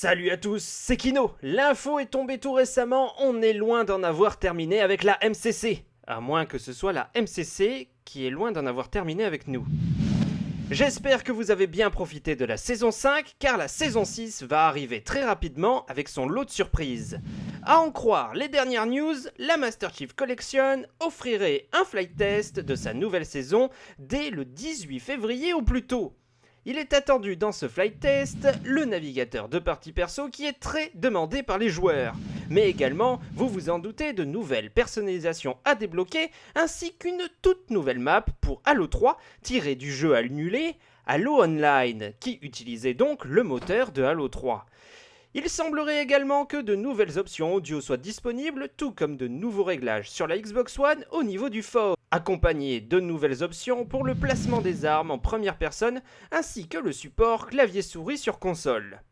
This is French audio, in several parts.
Salut à tous, c'est Kino. L'info est tombée tout récemment, on est loin d'en avoir terminé avec la MCC. À moins que ce soit la MCC qui est loin d'en avoir terminé avec nous. J'espère que vous avez bien profité de la saison 5 car la saison 6 va arriver très rapidement avec son lot de surprises. À en croire les dernières news, la Master Chief Collection offrirait un flight test de sa nouvelle saison dès le 18 février ou plus tôt. Il est attendu dans ce flight test le navigateur de partie perso qui est très demandé par les joueurs, mais également, vous vous en doutez, de nouvelles personnalisations à débloquer ainsi qu'une toute nouvelle map pour Halo 3 tirée du jeu annulé Halo Online qui utilisait donc le moteur de Halo 3. Il semblerait également que de nouvelles options audio soient disponibles, tout comme de nouveaux réglages sur la Xbox One au niveau du fort, accompagné de nouvelles options pour le placement des armes en première personne, ainsi que le support clavier-souris sur console.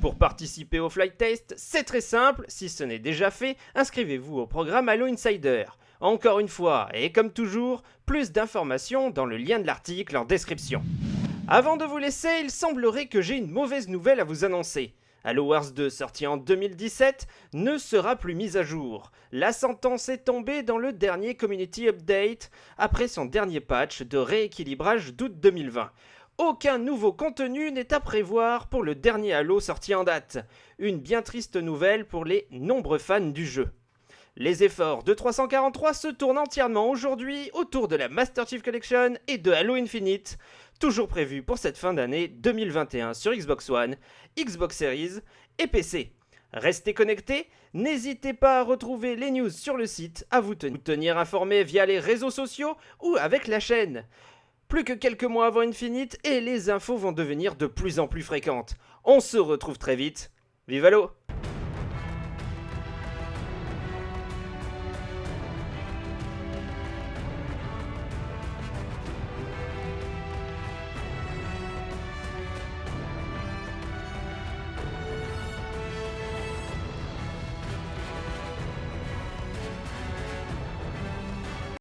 Pour participer au flight test, c'est très simple, si ce n'est déjà fait, inscrivez-vous au programme Halo Insider. Encore une fois, et comme toujours, plus d'informations dans le lien de l'article en description. Avant de vous laisser, il semblerait que j'ai une mauvaise nouvelle à vous annoncer. Halo Wars 2, sorti en 2017, ne sera plus mise à jour. La sentence est tombée dans le dernier Community Update, après son dernier patch de rééquilibrage d'août 2020. Aucun nouveau contenu n'est à prévoir pour le dernier Halo sorti en date. Une bien triste nouvelle pour les nombreux fans du jeu. Les efforts de 343 se tournent entièrement aujourd'hui autour de la Master Chief Collection et de Halo Infinite, toujours prévu pour cette fin d'année 2021 sur Xbox One, Xbox Series et PC. Restez connectés, n'hésitez pas à retrouver les news sur le site, à vous tenir informés via les réseaux sociaux ou avec la chaîne. Plus que quelques mois avant Infinite et les infos vont devenir de plus en plus fréquentes. On se retrouve très vite. Vive Halo